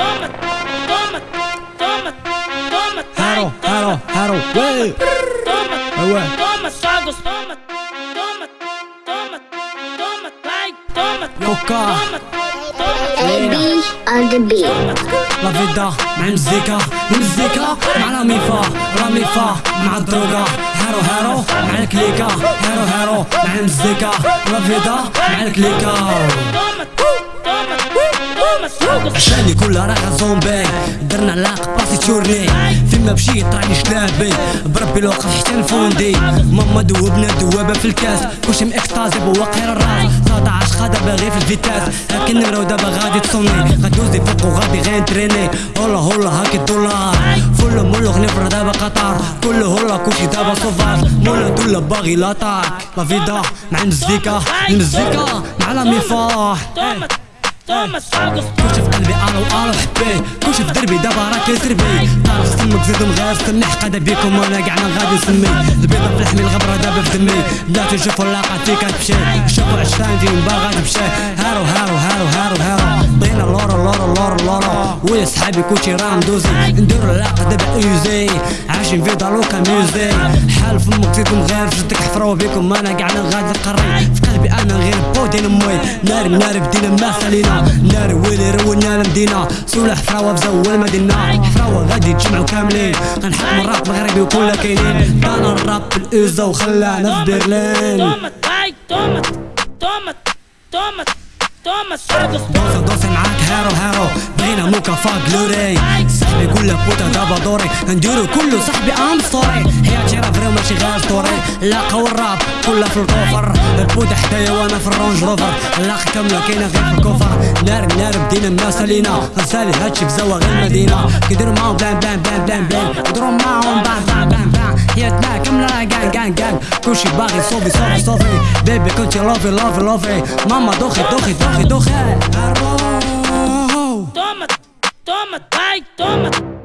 toma, toma, toma, toma. Haro, haro, haro, way. Toma, toma, toma, sagos, toma, toma, toma, toma, vai, toma, Yoka. لا فيدا مع المزيكا المزيكا مع لا ميفا لا ميفا مع الدروكا هارو هارو مع الكليكا هارو هارو مع المزيكا لا فيدا مع الكليكا sagos. عشاني كلها زومبي. درنا علاقة باسي تشورني. فيما مشيت راني شلابي. بربي لو حتى الفوندي ماما دوبنا دوابة في الكاس. كلشي ماكستازي بوقير الراس 19 خادا باغي في الفيتاس. هاك النمرة ودابا غادي تصوني غدوزي فوق وغادي غير نتريني هولا هولا هاك الدولار. فل مولو غنفر دابا قطر كله هولا كلشي دابا صوفاج مولا دولا باغي لاطاك لا فيدا مع المزيكا. المزيكا مع لا ميفا Sagos. كلشي في قلبي ألو ألو حبي كلشي في دربي دابا راه كيسربي طارق سمك زيد مغير سمي حقاده بيكم وأنا كاع ما غادي نسمي. البيضة في لحمي الغبرة دابا في دمي. لا تشوفوا لاقاتي كتمشي شوفوا عشرين فيهم باغا تمشي هارو هارو هارو هارو هارو. بغينا لورو لورو لورو لورو ويا صحابي كلشي راه ندوزي نديرو العلاقة دابا إيزي. عايشين في دالوكا ميوزي. حال فمك زيد مغير جدك حفروا بيكم أنا كاع غادي نقري. قلبي أنا غير بودين امي ناري ناري بدينا ما خلينا. ناري ويلي رونا المدينة سولا حفراوة بزول المدينة حفراوة غادي تجمعوا كاملين. غنحكم الراب مغربي وكلها كاينين. كان الراب في الإيزا وخلانا في برلين. Toma, vai, toma, toma, دوسة دوسة معاك هارو هارو. بغينا مكافأة جلوري صاحبي يقول لك بوتا دابا دوري. نديرو كله صاحبي ام ستوري حياتي راه فري ماشي غير ستوري لاقا والراب كلها في الكوفر. البوتا حدايا وأنا في الرونج روفر. اللاقا كاملة كاينة غير في الكوفر. نار نار بدينا ما سالينا غنسالي هادشي في زوا غير المدينة كيديرو معاهم بلان بلان بلان بلان بلان. Push your body, sobe, sobe, Baby, kunt je love love love eh. Mama, doge, doge, doge, doge Toma, toma, vai, toma.